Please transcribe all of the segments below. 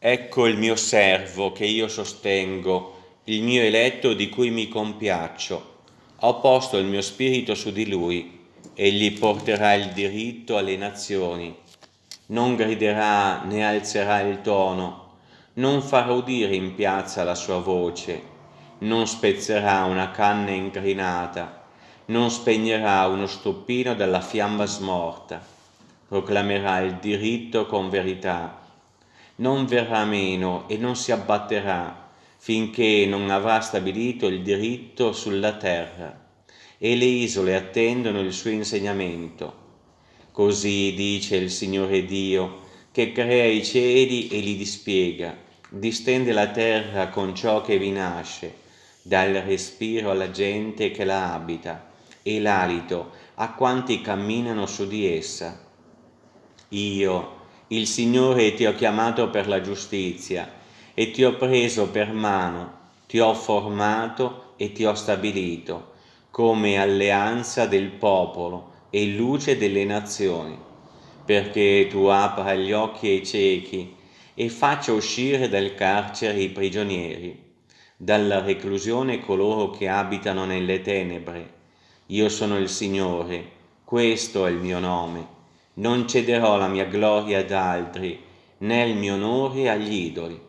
Ecco il mio servo che io sostengo, il mio eletto di cui mi compiaccio. Ho posto il mio spirito su di lui, egli porterà il diritto alle nazioni. Non griderà né alzerà il tono, non farà udire in piazza la sua voce, non spezzerà una canna incrinata, non spegnerà uno stoppino dalla fiamma smorta, proclamerà il diritto con verità non verrà meno e non si abbatterà finché non avrà stabilito il diritto sulla terra e le isole attendono il suo insegnamento. Così dice il Signore Dio, che crea i cieli e li dispiega, distende la terra con ciò che vi nasce, dà il respiro alla gente che la abita e l'alito a quanti camminano su di essa. Io, il Signore ti ho chiamato per la giustizia e ti ho preso per mano, ti ho formato e ti ho stabilito come alleanza del popolo e luce delle nazioni, perché tu apra gli occhi ai ciechi e faccia uscire dal carcere i prigionieri, dalla reclusione coloro che abitano nelle tenebre. Io sono il Signore, questo è il mio nome non cederò la mia gloria ad altri, né il mio onore agli idoli.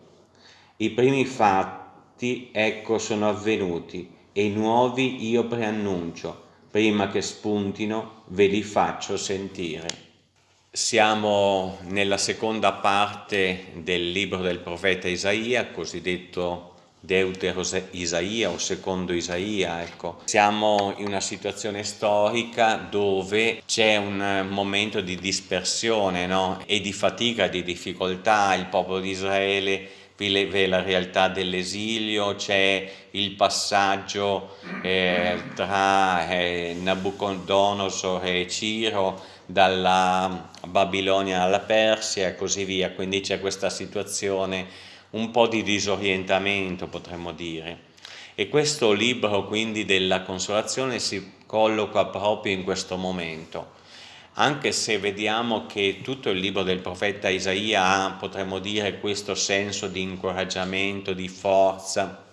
I primi fatti, ecco, sono avvenuti, e i nuovi io preannuncio, prima che spuntino ve li faccio sentire. Siamo nella seconda parte del libro del profeta Isaia, cosiddetto Deutero Isaia o secondo Isaia, ecco. Siamo in una situazione storica dove c'è un momento di dispersione no? e di fatica, di difficoltà, il popolo di Israele vive la realtà dell'esilio, c'è il passaggio eh, tra eh, Nabucodonosor e Ciro dalla Babilonia alla Persia e così via, quindi c'è questa situazione un po' di disorientamento potremmo dire. E questo libro quindi della consolazione si colloca proprio in questo momento, anche se vediamo che tutto il libro del profeta Isaia ha, potremmo dire, questo senso di incoraggiamento, di forza,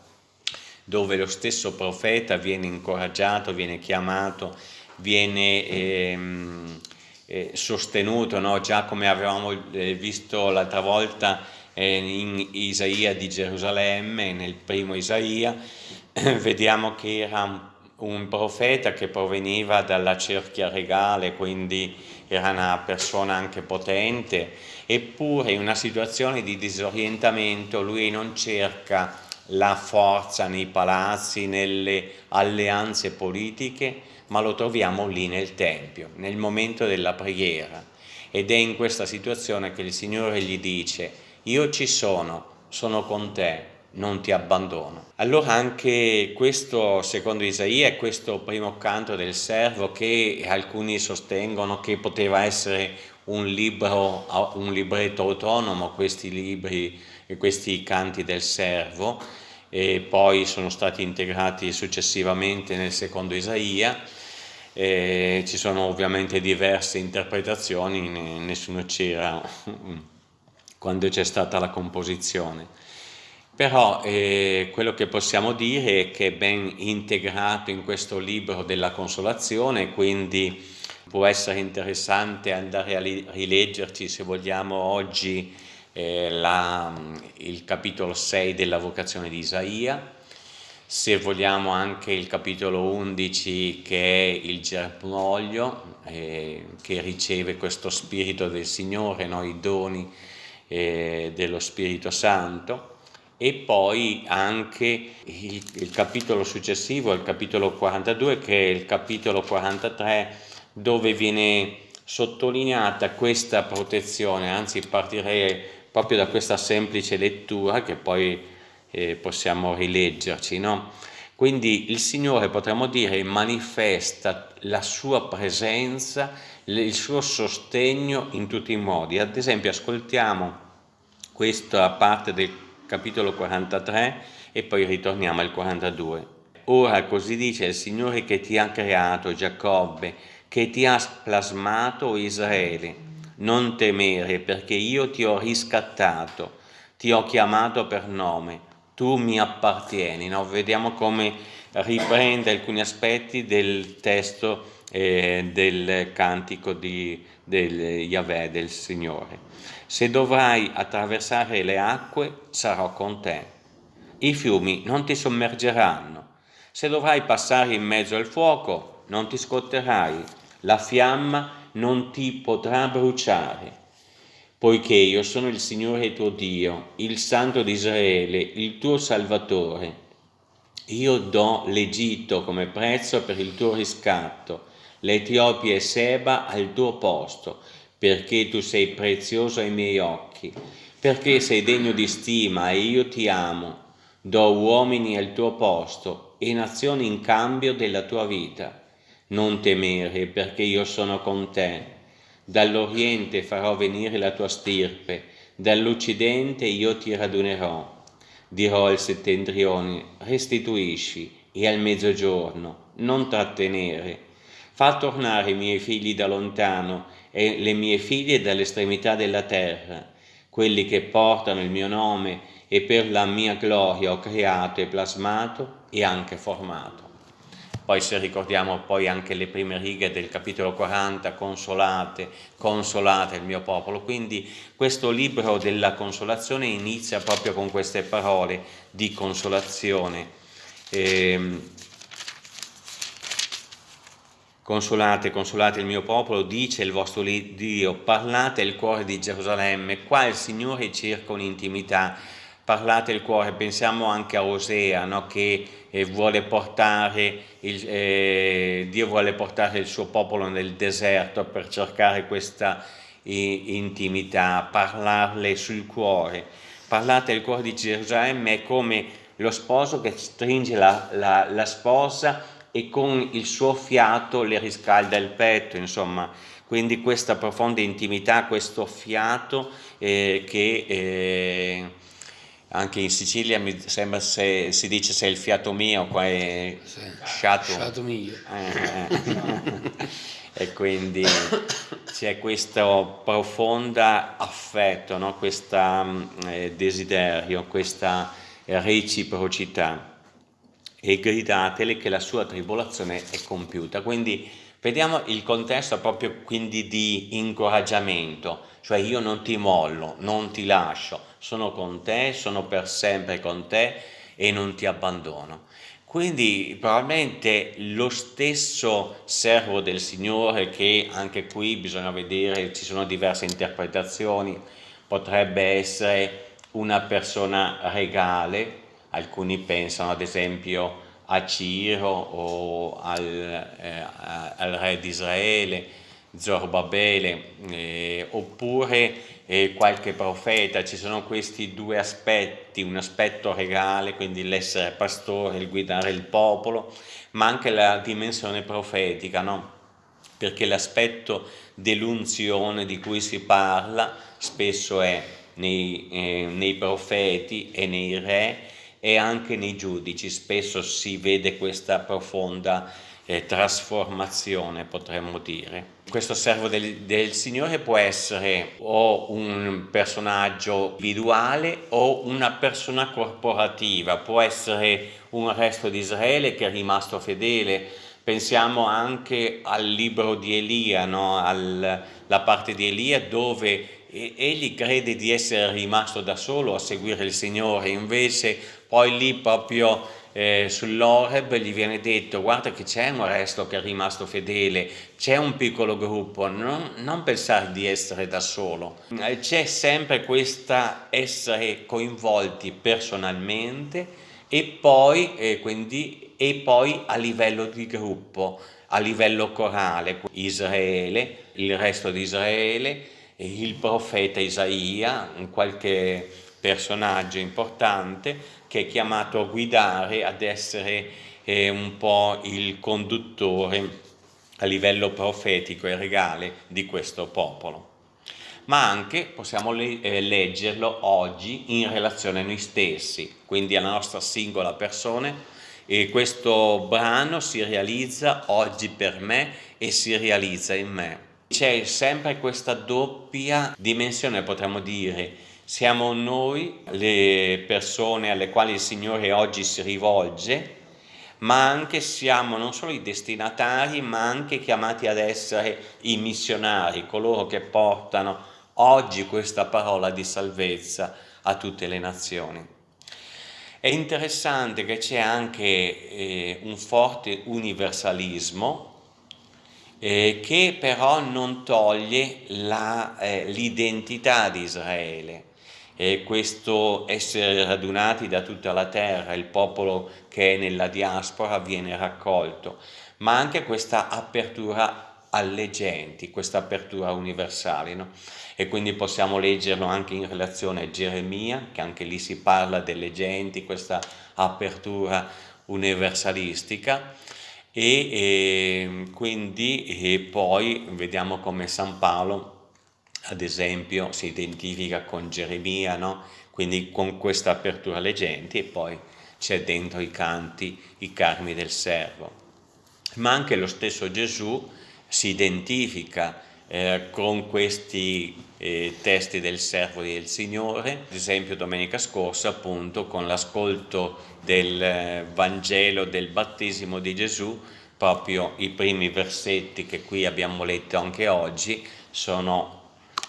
dove lo stesso profeta viene incoraggiato, viene chiamato, viene ehm, eh, sostenuto, no? già come avevamo eh, visto l'altra volta in Isaia di Gerusalemme, nel primo Isaia, vediamo che era un profeta che proveniva dalla cerchia regale, quindi era una persona anche potente, eppure in una situazione di disorientamento lui non cerca la forza nei palazzi, nelle alleanze politiche, ma lo troviamo lì nel Tempio, nel momento della preghiera. Ed è in questa situazione che il Signore gli dice io ci sono, sono con te, non ti abbandono. Allora anche questo, secondo Isaia, è questo primo canto del servo che alcuni sostengono che poteva essere un libro, un libretto autonomo, questi libri e questi canti del servo, e poi sono stati integrati successivamente nel secondo Isaia, e ci sono ovviamente diverse interpretazioni, nessuno c'era quando c'è stata la composizione. Però eh, quello che possiamo dire è che è ben integrato in questo libro della consolazione, quindi può essere interessante andare a rileggerci se vogliamo oggi eh, la, il capitolo 6 della vocazione di Isaia, se vogliamo anche il capitolo 11 che è il germoglio, eh, che riceve questo spirito del Signore, no? i doni eh, dello Spirito Santo e poi anche il, il, capitolo successivo, il capitolo 42, che è il capitolo 43, dove viene sottolineata questa protezione, anzi partirei proprio da questa semplice lettura che poi eh, possiamo rileggerci. No? Quindi il Signore, potremmo dire, manifesta la sua presenza il suo sostegno in tutti i modi. Ad esempio ascoltiamo questa parte del capitolo 43 e poi ritorniamo al 42. Ora così dice il Signore che ti ha creato Giacobbe, che ti ha plasmato Israele. Non temere perché io ti ho riscattato, ti ho chiamato per nome, tu mi appartieni. No? Vediamo come riprende alcuni aspetti del testo eh, del cantico di, del Yahweh, del Signore. Se dovrai attraversare le acque, sarò con te. I fiumi non ti sommergeranno. Se dovrai passare in mezzo al fuoco, non ti scotterai. La fiamma non ti potrà bruciare. Poiché io sono il Signore tuo Dio, il Santo di Israele, il tuo Salvatore. Io do l'Egitto come prezzo per il tuo riscatto l'Etiopia e Seba al tuo posto, perché tu sei prezioso ai miei occhi, perché sei degno di stima e io ti amo. Do uomini al tuo posto e nazioni in cambio della tua vita. Non temere, perché io sono con te. Dall'Oriente farò venire la tua stirpe, dall'Occidente io ti radunerò. Dirò al settentrione, restituisci, e al mezzogiorno, non trattenere Fa tornare i miei figli da lontano e le mie figlie dall'estremità della terra, quelli che portano il mio nome e per la mia gloria ho creato e plasmato e anche formato. Poi se ricordiamo poi anche le prime righe del capitolo 40, consolate, consolate il mio popolo. Quindi questo libro della consolazione inizia proprio con queste parole di consolazione. Eh, Consolate, consolate il mio popolo, dice il vostro Dio, parlate il cuore di Gerusalemme, qua il Signore cerca un'intimità, parlate il cuore, pensiamo anche a Osea, no? che eh, vuole portare il, eh, Dio vuole portare il suo popolo nel deserto per cercare questa intimità, parlarle sul cuore. Parlate il cuore di Gerusalemme è come lo sposo che stringe la, la, la sposa e con il suo fiato le riscalda il petto, insomma, quindi questa profonda intimità, questo fiato eh, che eh, anche in Sicilia mi sembra se si dice se è il fiato mio, qua è sì, sciato. Sciato mio. Eh, e quindi c'è questo profondo affetto, no? questo eh, desiderio, questa reciprocità e gridatele che la sua tribolazione è compiuta. Quindi vediamo il contesto proprio quindi di incoraggiamento, cioè io non ti mollo, non ti lascio, sono con te, sono per sempre con te e non ti abbandono. Quindi probabilmente lo stesso servo del Signore che anche qui bisogna vedere, ci sono diverse interpretazioni, potrebbe essere una persona regale, alcuni pensano ad esempio a Ciro o al, eh, al re di Israele, Zorbabele, eh, oppure eh, qualche profeta, ci sono questi due aspetti, un aspetto regale, quindi l'essere pastore, il guidare il popolo, ma anche la dimensione profetica, no? perché l'aspetto dell'unzione di cui si parla spesso è nei, eh, nei profeti e nei re, e anche nei giudici spesso si vede questa profonda eh, trasformazione, potremmo dire. Questo servo del, del, Signore può essere o un personaggio individuale o una persona corporativa, può essere un resto di Israele che è rimasto fedele, pensiamo anche al libro di Elia, no? alla parte di Elia dove egli crede di essere rimasto da solo a seguire il Signore, invece poi lì proprio eh, sull'Oreb gli viene detto guarda che c'è un resto che è rimasto fedele, c'è un piccolo gruppo, non, non pensare di essere da solo. Eh, c'è sempre questa essere coinvolti personalmente e poi, eh, quindi, e poi a livello di gruppo, a livello corale, Israele, il resto di Israele, il profeta Isaia, qualche personaggio importante che è chiamato a guidare, ad essere eh, un po' il conduttore a livello profetico e regale di questo popolo. Ma anche possiamo le eh, leggerlo oggi in relazione a noi stessi, quindi alla nostra singola persona, e questo brano si realizza oggi per me e si realizza in me. C'è sempre questa doppia dimensione, potremmo dire, Siamo noi le persone alle quali il Signore oggi si rivolge, ma anche siamo non solo i destinatari, ma anche chiamati ad essere i missionari, coloro che portano oggi questa parola di salvezza a tutte le nazioni. È interessante che c'è anche eh, un forte universalismo eh, che però non toglie eh, l'identità di Israele e questo essere radunati da tutta la terra, il popolo che è nella diaspora viene raccolto, ma anche questa apertura alle genti, questa apertura universale. No? E quindi possiamo leggerlo anche in relazione a Geremia, che anche lì si parla delle genti, questa apertura universalistica. E, e quindi e poi vediamo come San Paolo ad esempio si identifica con Geremia, no? quindi con questa apertura alle genti e poi c'è dentro i canti, i carmi del servo. Ma anche lo stesso Gesù si identifica eh, con questi eh, testi del servo e del Signore, ad esempio domenica scorsa appunto con l'ascolto del eh, Vangelo del battesimo di Gesù, proprio i primi versetti che qui abbiamo letto anche oggi sono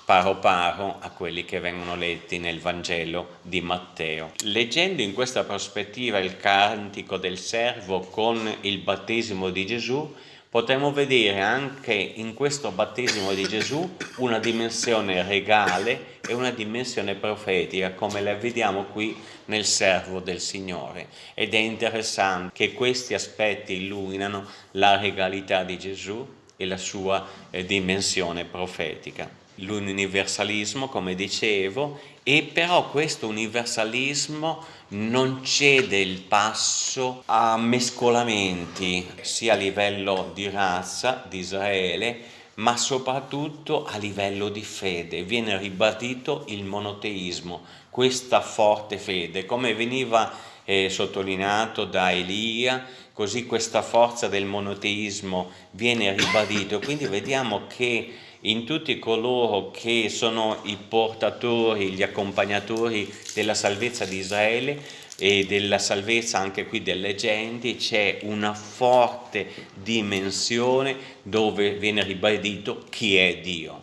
paro paro a quelli che vengono letti nel Vangelo di Matteo. Leggendo in questa prospettiva il cantico del servo con il battesimo di Gesù, potremo vedere anche in questo battesimo di Gesù una dimensione regale e una dimensione profetica, come la vediamo qui nel servo del Signore. Ed è interessante che questi aspetti illuminano la regalità di Gesù e la sua eh, dimensione profetica l'universalismo, come dicevo, e però questo universalismo non cede il passo a mescolamenti, sia a livello di razza, di Israele, ma soprattutto a livello di fede. Viene ribadito il monoteismo, questa forte fede, come veniva eh, sottolineato da Elia, così questa forza del monoteismo viene ribadito. Quindi vediamo che in tutti coloro che sono i portatori, gli accompagnatori della salvezza di Israele e della salvezza anche qui delle genti, c'è una forte dimensione dove viene ribadito chi è Dio,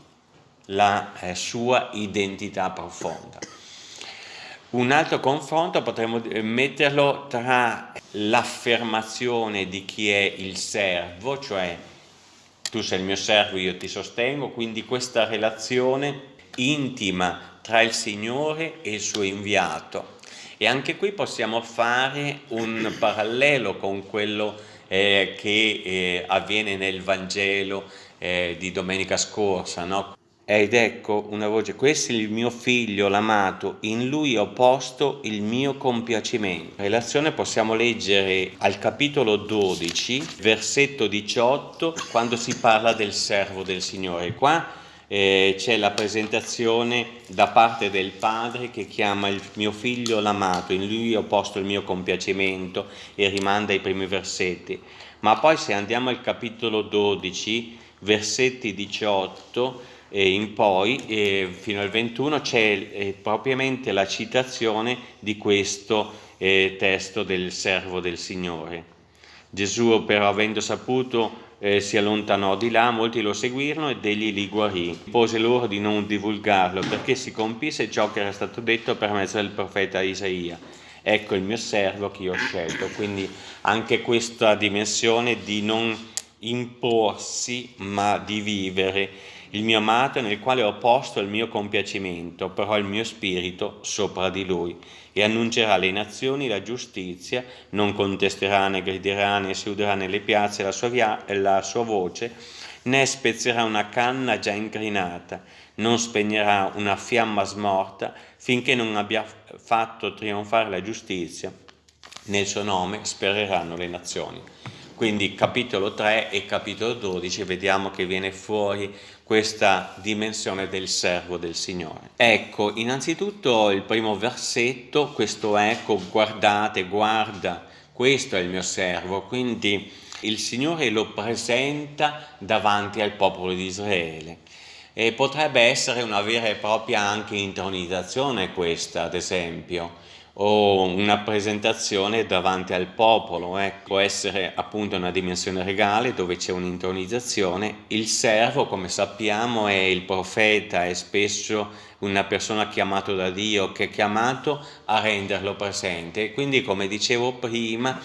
la eh, sua identità profonda. Un altro confronto potremmo metterlo tra l'affermazione di chi è il servo, cioè tu sei il mio servo, io ti sostengo, quindi questa relazione intima tra il Signore e il suo inviato. E anche qui possiamo fare un parallelo con quello eh, che eh, avviene nel Vangelo eh, di domenica scorsa, no? Ed ecco una voce, questo è il mio figlio l'amato, in lui ho posto il mio compiacimento. In relazione possiamo leggere al capitolo 12, versetto 18, quando si parla del servo del Signore. Qua eh, c'è la presentazione da parte del padre che chiama il mio figlio l'amato, in lui ho posto il mio compiacimento e rimanda i primi versetti. Ma poi se andiamo al capitolo 12, versetti 18, e in poi, fino al 21, c'è eh, propriamente la citazione di questo eh, testo del servo del Signore. Gesù però avendo saputo eh, si allontanò di là, molti lo seguirono ed egli li guarì. Pose loro di non divulgarlo perché si compisse ciò che era stato detto per mezzo del profeta Isaia. Ecco il mio servo che io ho scelto. Quindi anche questa dimensione di non imporsi ma di vivere il mio amato nel quale ho posto il mio compiacimento, però il mio spirito sopra di lui, e annuncerà alle nazioni la giustizia, non contesterà né griderà né si uderà nelle piazze la sua, via, la sua voce, né spezzerà una canna già incrinata, non spegnerà una fiamma smorta finché non abbia fatto trionfare la giustizia. Nel suo nome spereranno le nazioni. Quindi capitolo 3 e capitolo 12 vediamo che viene fuori questa dimensione del servo del Signore. Ecco, innanzitutto il primo versetto, questo ecco, guardate, guarda, questo è il mio servo, quindi il Signore lo presenta davanti al popolo di Israele. E potrebbe essere una vera e propria anche intronizzazione questa, ad esempio, o una presentazione davanti al popolo, eh. può essere appunto una dimensione regale dove c'è un'intronizzazione. Il servo, come sappiamo, è il profeta, è spesso una persona chiamata da Dio che è chiamato a renderlo presente. Quindi, come dicevo prima,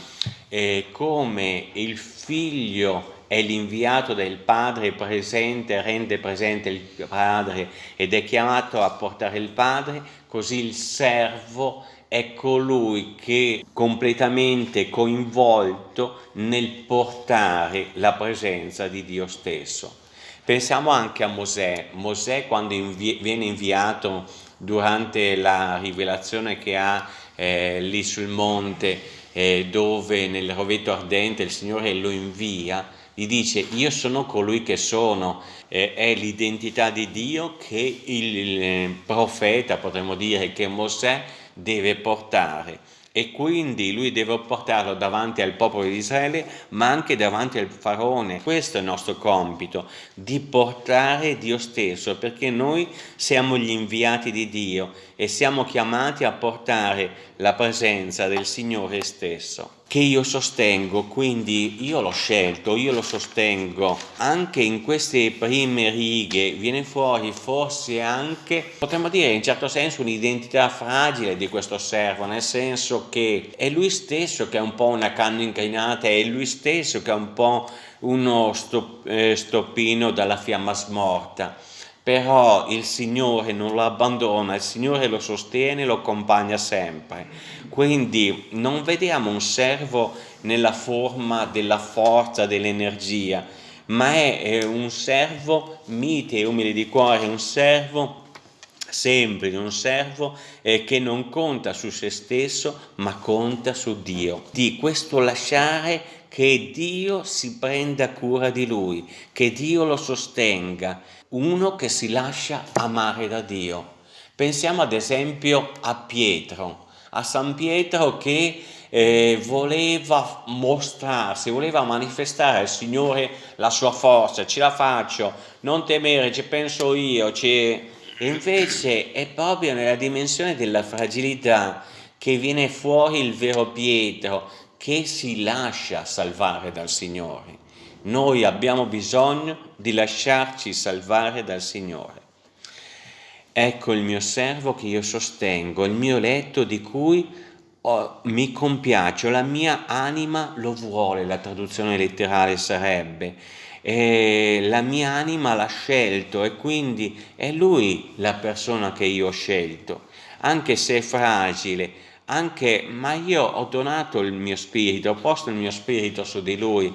eh, come il figlio è l'inviato del Padre presente, rende presente il Padre ed è chiamato a portare il Padre, così il servo è colui che completamente coinvolto nel portare la presenza di Dio stesso. Pensiamo anche a Mosè, Mosè quando invi viene inviato durante la rivelazione che ha eh, lì sul monte eh, dove nel rovetto ardente il Signore lo invia, gli dice io sono colui che sono, eh, è l'identità di Dio che il, il profeta, potremmo dire che Mosè deve portare e quindi lui deve portarlo davanti al popolo di Israele ma anche davanti al faraone. Questo è il nostro compito, di portare Dio stesso perché noi siamo gli inviati di Dio e siamo chiamati a portare la presenza del Signore stesso che io sostengo, quindi io l'ho scelto, io lo sostengo, anche in queste prime righe viene fuori forse anche, potremmo dire in certo senso, un'identità fragile di questo servo, nel senso che è lui stesso che è un po' una canna inclinata, è lui stesso che è un po' uno eh, stoppino dalla fiamma smorta però il Signore non lo abbandona, il Signore lo sostiene, lo accompagna sempre. Quindi non vediamo un servo nella forma della forza, dell'energia, ma è un servo mite e umile di cuore, un servo semplice, un servo eh, che non conta su se stesso, ma conta su Dio. Di questo lasciare che Dio si prenda cura di lui, che Dio lo sostenga, uno che si lascia amare da Dio. Pensiamo ad esempio a Pietro, a San Pietro che eh, voleva mostrarsi, voleva manifestare al Signore la sua forza, ce la faccio, non temere, ci penso io, ci... invece è proprio nella dimensione della fragilità che viene fuori il vero Pietro, che si lascia salvare dal Signore. Noi abbiamo bisogno di lasciarci salvare dal Signore. Ecco il mio servo che io sostengo, il mio letto di cui oh, mi compiaccio, la mia anima lo vuole, la traduzione letterale sarebbe, e la mia anima l'ha scelto e quindi è lui la persona che io ho scelto, anche se è fragile, anche, ma io ho donato il mio spirito, ho posto il mio spirito su di lui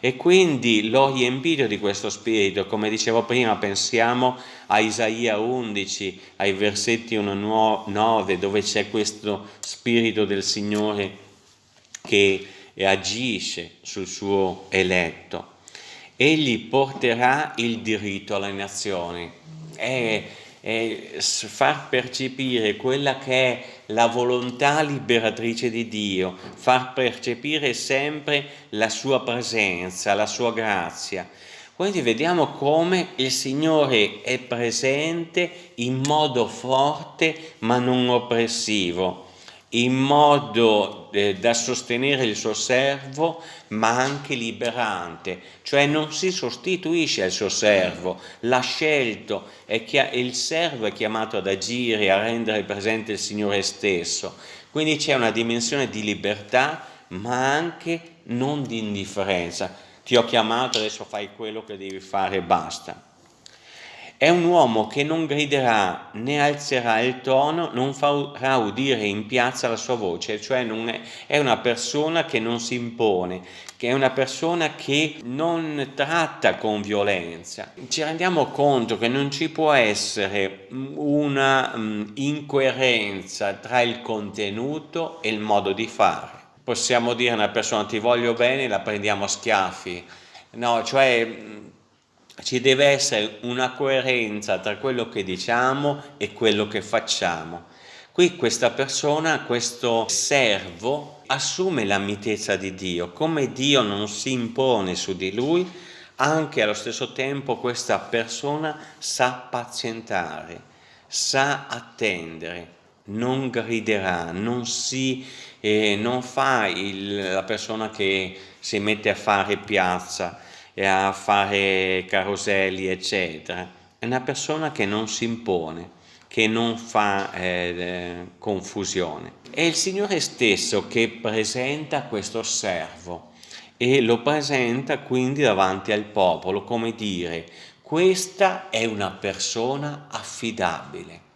e quindi l'ho riempito di questo spirito, come dicevo prima, pensiamo a Isaia 11, ai versetti 1-9, dove c'è questo spirito del Signore che agisce sul suo eletto. Egli porterà il diritto alle nazioni. È è far percepire quella che è la volontà liberatrice di Dio, far percepire sempre la sua presenza, la sua grazia. Quindi vediamo come il Signore è presente in modo forte ma non oppressivo in modo eh, da sostenere il suo servo ma anche liberante, cioè non si sostituisce al suo servo, l'ha scelto e il servo è chiamato ad agire, a rendere presente il Signore stesso. Quindi c'è una dimensione di libertà ma anche non di indifferenza. Ti ho chiamato, adesso fai quello che devi fare e basta. È un uomo che non griderà né alzerà il tono, non farà udire in piazza la sua voce, cioè è, è, una persona che non si impone, che è una persona che non tratta con violenza. Ci rendiamo conto che non ci può essere una um, incoerenza tra il contenuto e il modo di fare. Possiamo dire a una persona ti voglio bene, la prendiamo a schiaffi. No, cioè ci deve essere una coerenza tra quello che diciamo e quello che facciamo. Qui questa persona, questo servo, assume la mitezza di Dio, come Dio non si impone su di lui, anche allo stesso tempo questa persona sa pazientare, sa attendere, non griderà, non, si, eh, non fa il, la persona che si mette a fare piazza e a fare caroselli, eccetera. È una persona che non si impone, che non fa eh, confusione. È il Signore stesso che presenta questo servo e lo presenta quindi davanti al popolo come dire questa è una persona affidabile.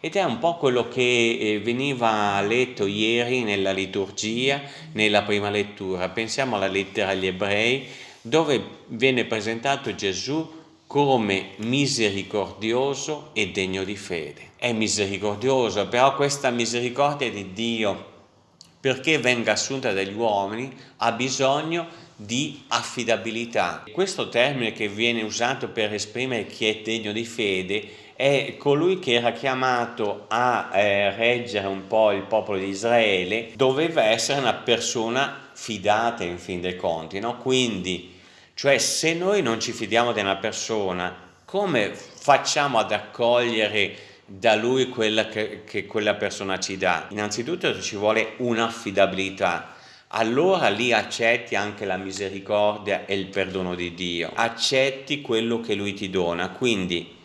Ed è un po' quello che eh, veniva letto ieri nella liturgia, nella prima lettura. Pensiamo alla lettera agli ebrei, dove viene presentato Gesù come misericordioso e degno di fede. È misericordioso, però questa misericordia di Dio, perché venga assunta dagli uomini, ha bisogno di affidabilità. Questo termine che viene usato per esprimere chi è degno di fede è colui che era chiamato a eh, reggere un po' il popolo di Israele, doveva essere una persona fidata in fin dei conti, no? quindi cioè se noi non ci fidiamo di una persona, come facciamo ad accogliere da lui quella che, che quella persona ci dà? Innanzitutto ci vuole un'affidabilità. Allora lì accetti anche la misericordia e il perdono di Dio, accetti quello che Lui ti dona, quindi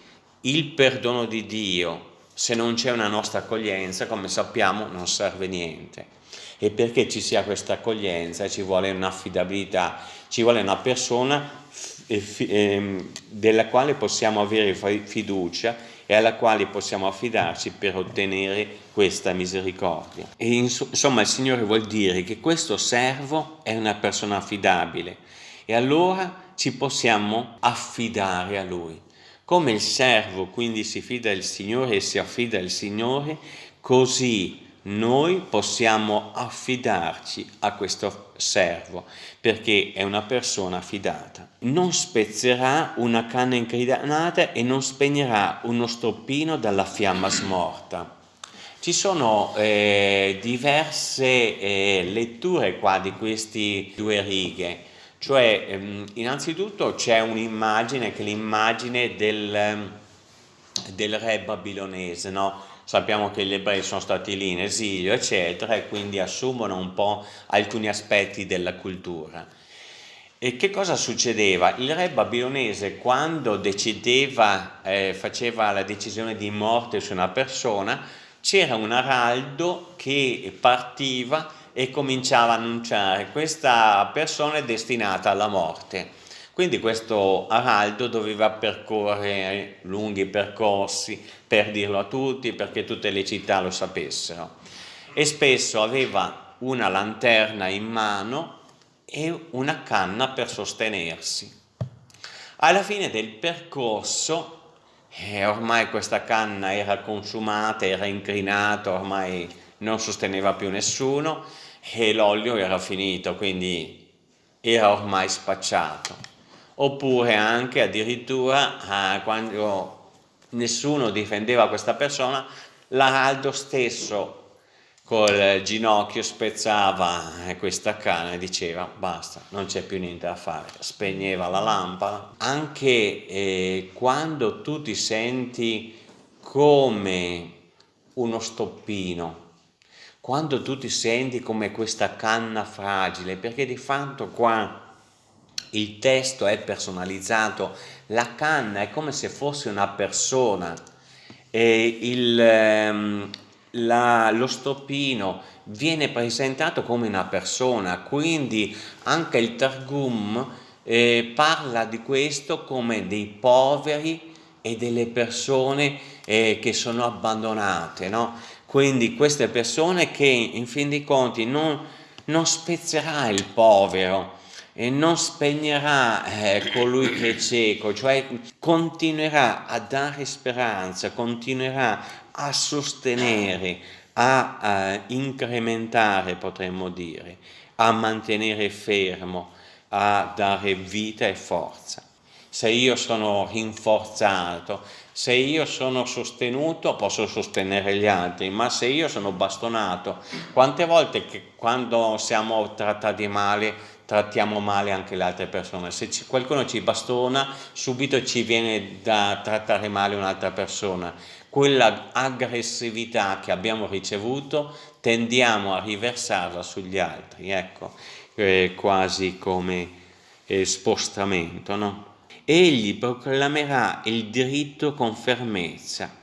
il perdono di Dio, se non c'è una nostra accoglienza, come sappiamo, non serve niente e perché ci sia questa accoglienza ci vuole un'affidabilità, ci vuole una persona ehm, della quale possiamo avere fiducia e alla quale possiamo affidarci per ottenere questa misericordia. E insomma il Signore vuol dire che questo servo è una persona affidabile e allora ci possiamo affidare a Lui. Come il servo quindi si fida del Signore e si affida al Signore, così noi possiamo affidarci a questo servo perché è una persona fidata. Non spezzerà una canna incrinata e non spegnerà uno stoppino dalla fiamma smorta. Ci sono eh, diverse eh, letture qua di queste due righe, cioè ehm, innanzitutto c'è un'immagine che è l'immagine del, del re babilonese, no? Sappiamo che gli ebrei sono stati lì in esilio, eccetera, e quindi assumono un po' alcuni aspetti della cultura. E che cosa succedeva? Il re babilonese quando decideva, eh, faceva la decisione di morte su una persona, c'era un araldo che partiva e cominciava a annunciare questa persona è destinata alla morte quindi questo araldo doveva percorrere lunghi percorsi per dirlo a tutti, perché tutte le città lo sapessero. E spesso aveva una lanterna in mano e una canna per sostenersi. Alla fine del percorso, eh, ormai questa canna era consumata, era incrinata, ormai non sosteneva più nessuno e l'olio era finito, quindi era ormai spacciato oppure anche addirittura eh, quando nessuno difendeva questa persona, l'araldo stesso col ginocchio spezzava eh, questa canna e diceva basta, non c'è più niente da fare, spegneva la lampada. Anche eh, quando tu ti senti come uno stoppino, quando tu ti senti come questa canna fragile, perché di fatto qua il testo è personalizzato, la canna è come se fosse una persona, il, ehm, la, lo stoppino viene presentato come una persona, quindi anche il Targum eh, parla di questo come dei poveri e delle persone eh, che sono abbandonate, no? quindi queste persone che in fin dei conti non, non spezzerà il povero, e non spegnerà eh, colui che è cieco, cioè continuerà a dare speranza, continuerà a sostenere, a, a incrementare potremmo dire, a mantenere fermo, a dare vita e forza. se io sono rinforzato, se io sono sostenuto posso sostenere gli altri, ma se io sono bastonato, quante volte che quando siamo trattati male trattiamo male anche le altre persone, se ci, qualcuno ci bastona subito ci viene da trattare male un'altra persona, quella aggressività che abbiamo ricevuto tendiamo a riversarla sugli altri, ecco, eh, quasi come eh, spostamento, no? Egli proclamerà il diritto con fermezza.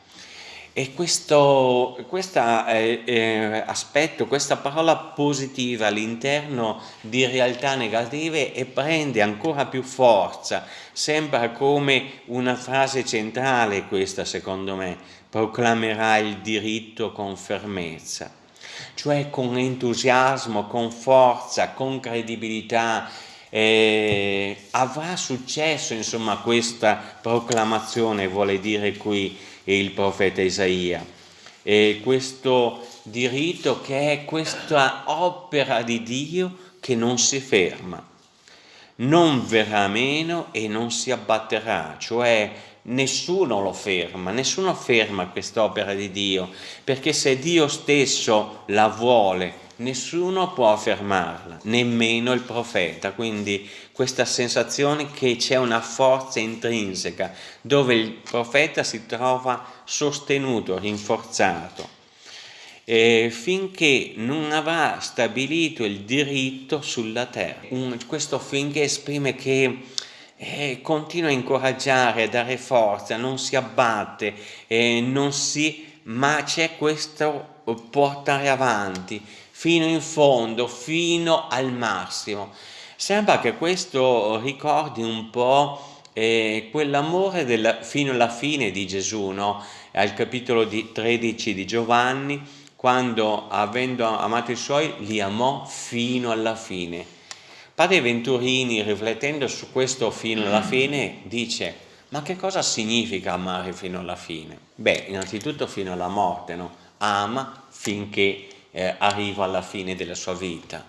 E questo eh, eh, aspetto, questa parola positiva all'interno di realtà negative e prende ancora più forza, sembra come una frase centrale questa secondo me, proclamerà il diritto con fermezza, cioè con entusiasmo, con forza, con credibilità, eh, avrà successo insomma questa proclamazione, vuole dire qui il profeta Isaia, e questo diritto che è questa opera di Dio che non si ferma, non verrà meno e non si abbatterà, cioè nessuno lo ferma, nessuno ferma quest'opera di Dio, perché se Dio stesso la vuole, nessuno può fermarla, nemmeno il profeta, quindi questa sensazione che c'è una forza intrinseca, dove il profeta si trova sostenuto, rinforzato, eh, finché non avrà stabilito il diritto sulla terra. Un, questo finché esprime che eh, continua a incoraggiare, a dare forza, non si abbatte, eh, non si, ma c'è questo portare avanti fino in fondo, fino al massimo. Sembra che questo ricordi un po' eh, quell'amore fino alla fine di Gesù, no? al capitolo di 13 di Giovanni, quando avendo amato i suoi li amò fino alla fine. Padre Venturini, riflettendo su questo fino alla fine, dice ma che cosa significa amare fino alla fine? Beh, innanzitutto fino alla morte, no? Ama finché eh, arriva alla fine della sua vita.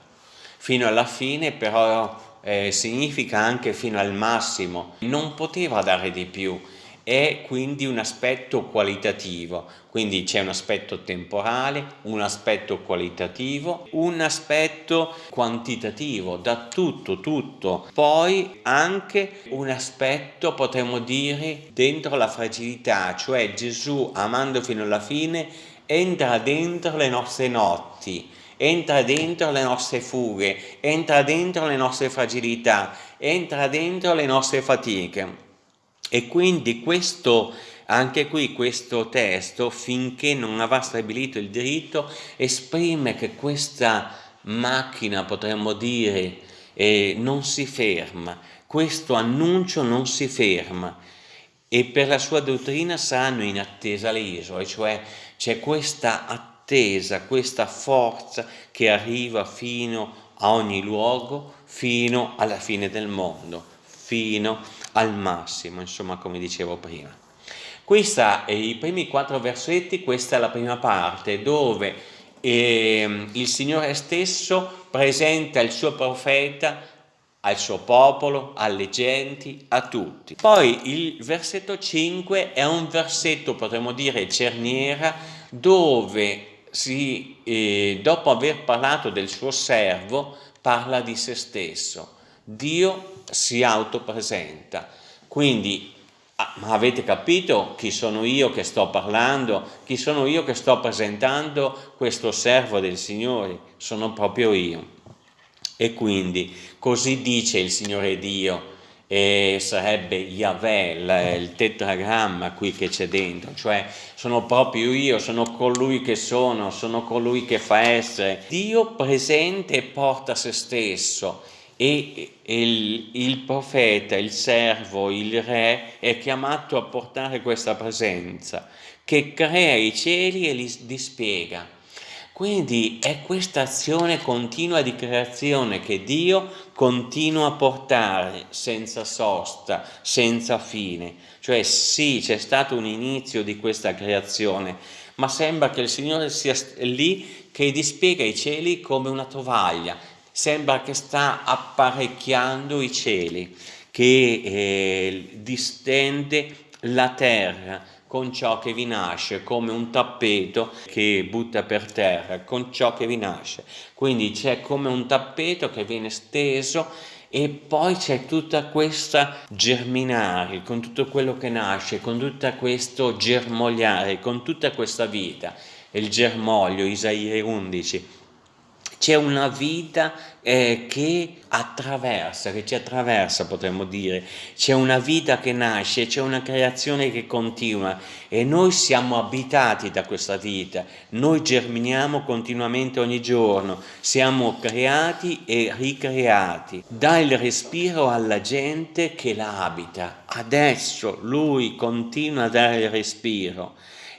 Fino alla fine però eh, significa anche fino al massimo, non poteva dare di più, è quindi un aspetto qualitativo, quindi c'è un aspetto temporale, un aspetto qualitativo, un aspetto quantitativo, da tutto, tutto. Poi anche un aspetto, potremmo dire, dentro la fragilità, cioè Gesù amando fino alla fine entra dentro le nostre notti, entra dentro le nostre fughe, entra dentro le nostre fragilità, entra dentro le nostre fatiche. E quindi questo, anche qui questo testo, finché non avrà stabilito il diritto, esprime che questa macchina, potremmo dire, eh, non si ferma, questo annuncio non si ferma e per la sua dottrina saranno in attesa le isole, cioè c'è questa attesa, questa forza che arriva fino a ogni luogo, fino alla fine del mondo, fino al massimo, insomma come dicevo prima. Questa, i primi quattro versetti, questa è la prima parte dove eh, il Signore stesso presenta il suo profeta al suo popolo, alle genti, a tutti. Poi il versetto 5 è un versetto, potremmo dire, cerniera, dove si, eh, dopo aver parlato del suo servo, parla di se stesso. Dio si autopresenta. Quindi, ah, avete capito chi sono io che sto parlando? Chi sono io che sto presentando questo servo del Signore? Sono proprio io. E quindi, così dice il Signore Dio, e sarebbe Yahweh, il tetragramma qui che c'è dentro, cioè sono proprio io, sono colui che sono, sono colui che fa essere. Dio presente e porta se stesso e il, il, profeta, il servo, il re è chiamato a portare questa presenza che crea i cieli e li dispiega. Quindi è questa azione continua di creazione che Dio continua a portare senza sosta, senza fine. Cioè sì, c'è stato un inizio di questa creazione, ma sembra che il Signore sia lì che dispiega i cieli come una tovaglia, sembra che sta apparecchiando i cieli, che eh, distende la terra con ciò che vi nasce, come un tappeto che butta per terra, con ciò che vi nasce. Quindi c'è come un tappeto che viene steso e poi c'è tutta questa germinare, con tutto quello che nasce, con tutto questo germogliare, con tutta questa vita. Il germoglio, Isaia 11, c'è una vita eh, che attraversa, che ci attraversa potremmo dire, c'è una vita che nasce, c'è una creazione che continua. E noi siamo abitati da questa vita, noi germiniamo continuamente ogni giorno, siamo creati e ricreati, dà il respiro alla gente che la abita, adesso lui continua a dare il respiro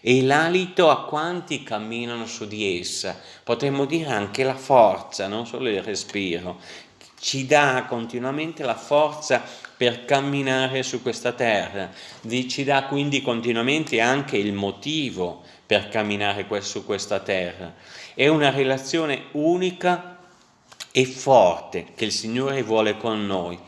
e l'alito a quanti camminano su di essa, potremmo dire anche la forza, non solo il respiro, ci dà continuamente la forza per camminare su questa terra, ci dà quindi continuamente anche il motivo per camminare su questa terra. È una relazione unica e forte che il Signore vuole con noi,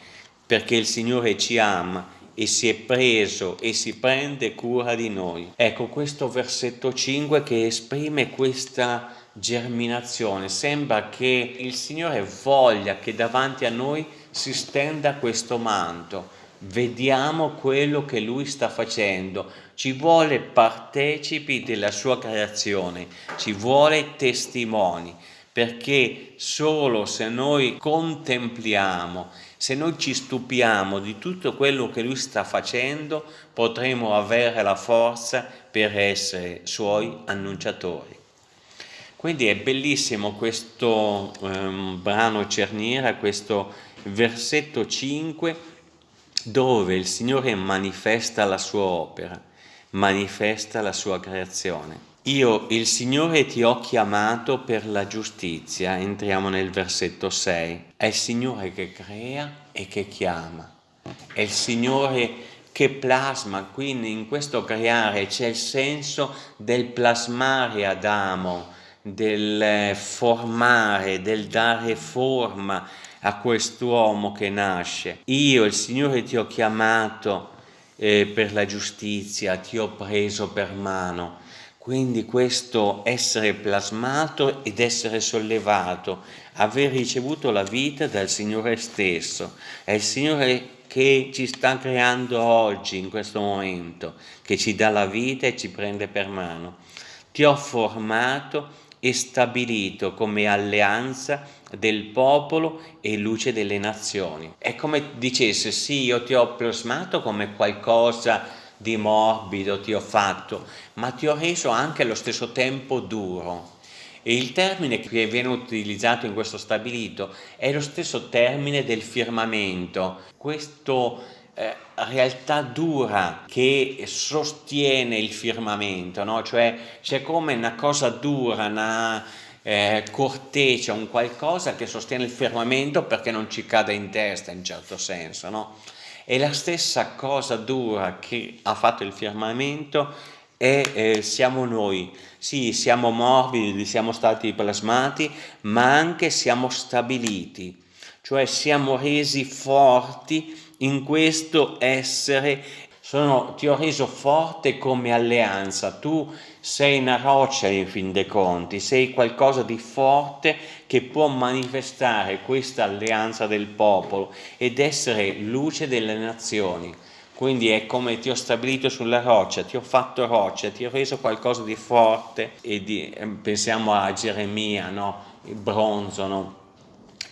perché il Signore ci ama e si è preso e si prende cura di noi. Ecco questo versetto 5 che esprime questa germinazione. Sembra che il Signore voglia che davanti a noi si stenda questo manto. Vediamo quello che Lui sta facendo, ci vuole partecipi della sua creazione, ci vuole testimoni, perché solo se noi contempliamo se noi ci stupiamo di tutto quello che Lui sta facendo, potremo avere la forza per essere Suoi annunciatori. Quindi è bellissimo questo um, brano Cerniera, questo versetto 5, dove il Signore manifesta la sua opera, manifesta la sua creazione. Io, il Signore, ti ho chiamato per la giustizia. Entriamo nel versetto 6. È il Signore che crea e che chiama. È il Signore che plasma, quindi in questo creare c'è il senso del plasmare Adamo, del formare, del dare forma a quest'uomo che nasce. Io, il Signore, ti ho chiamato eh, per la giustizia, ti ho preso per mano quindi questo essere plasmato ed essere sollevato, aver ricevuto la vita dal Signore stesso, è il Signore che ci sta creando oggi, in questo momento, che ci dà la vita e ci prende per mano. Ti ho formato e stabilito come alleanza del popolo e luce delle nazioni. È come dicesse, sì, io ti ho plasmato come qualcosa di morbido ti ho fatto, ma ti ho reso anche allo stesso tempo duro. E il termine che viene utilizzato in questo stabilito è lo stesso termine del firmamento, questa eh, realtà dura che sostiene il firmamento, no? cioè c'è come una cosa dura, una eh, corteccia, un qualcosa che sostiene il firmamento perché non ci cade in testa in certo senso. No? E la stessa cosa dura che ha fatto il firmamento è eh, siamo noi. Sì, siamo morbidi, siamo stati plasmati, ma anche siamo stabiliti, cioè siamo resi forti in questo essere. Sono, ti ho reso forte come alleanza, tu sei una roccia in fin dei conti, sei qualcosa di forte che può manifestare questa alleanza del popolo ed essere luce delle nazioni. Quindi è come ti ho stabilito sulla roccia, ti ho fatto roccia, ti ho reso qualcosa di forte e di, eh, pensiamo a Geremia, no? il bronzo, no?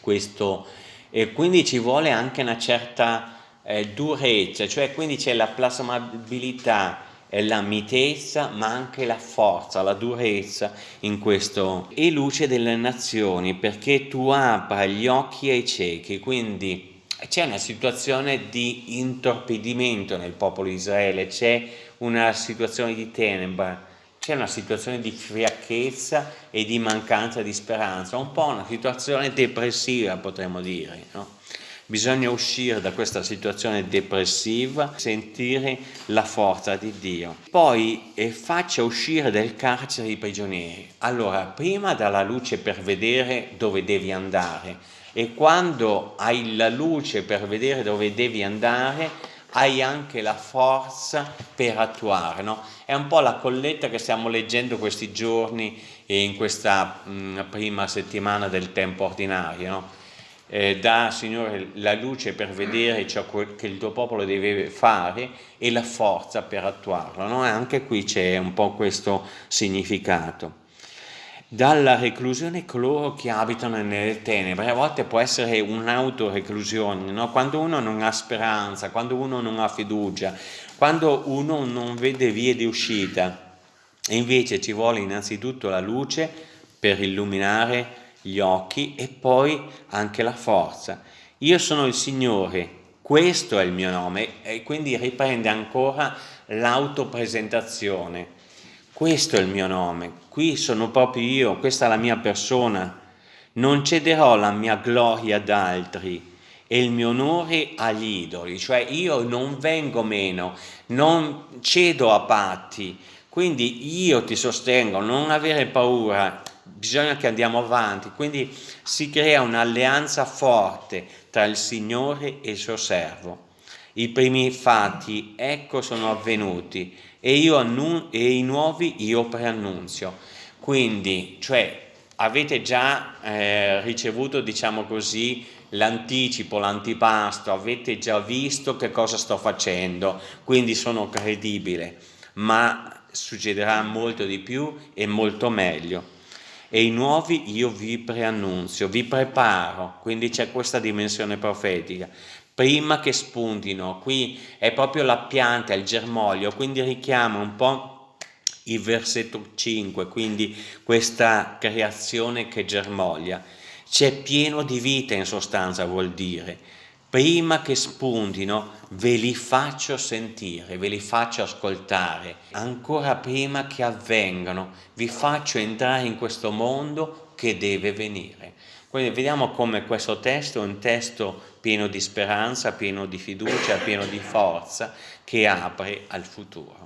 Questo, e quindi ci vuole anche una certa eh, durezza, cioè quindi c'è la plasmabilità e la mitezza ma anche la forza, la durezza in questo e luce delle nazioni perché tu apra gli occhi ai ciechi quindi c'è una situazione di intorpidimento nel popolo di Israele c'è una situazione di tenebra c'è una situazione di fiacchezza e di mancanza di speranza un po' una situazione depressiva potremmo dire no? Bisogna uscire da questa situazione depressiva, sentire la forza di Dio. Poi eh, faccia uscire dal carcere i prigionieri. Allora, prima dalla luce per vedere dove devi andare e quando hai la luce per vedere dove devi andare, hai anche la forza per attuare. No? È un po' la colletta che stiamo leggendo questi giorni e in questa mh, prima settimana del tempo ordinario. No? Eh, dà, Signore, la luce per vedere ciò che il tuo popolo deve fare e la forza per attuarlo. No? Anche qui c'è un po' questo significato. Dalla reclusione coloro che abitano nelle tenebre, a volte può essere un'autoreclusione, no? quando uno non ha speranza, quando uno non ha fiducia, quando uno non vede vie di uscita. E invece ci vuole innanzitutto la luce per illuminare gli occhi e poi anche la forza. Io sono il Signore, questo è il mio nome e quindi riprende ancora l'autopresentazione. Questo è il mio nome, qui sono proprio io, questa è la mia persona. Non cederò la mia gloria ad altri e il mio onore agli idoli, cioè io non vengo meno, non cedo a patti, quindi io ti sostengo, non avere paura, bisogna che andiamo avanti, quindi si crea un'alleanza forte tra il Signore e il suo servo. I primi fatti, ecco, sono avvenuti e, io e i nuovi io preannunzio. Quindi, cioè, avete già eh, ricevuto, diciamo così, l'anticipo, l'antipasto, avete già visto che cosa sto facendo, quindi sono credibile, ma succederà molto di più e molto meglio e i nuovi io vi preannunzio, vi preparo, quindi c'è questa dimensione profetica. Prima che spuntino, qui è proprio la pianta, il germoglio, quindi richiama un po' il versetto 5, quindi questa creazione che germoglia. C'è pieno di vita in sostanza vuol dire prima che spuntino ve li faccio sentire, ve li faccio ascoltare, ancora prima che avvengano, vi faccio entrare in questo mondo che deve venire. Quindi vediamo come questo testo è un testo pieno di speranza, pieno di fiducia, pieno di forza, che apre al futuro.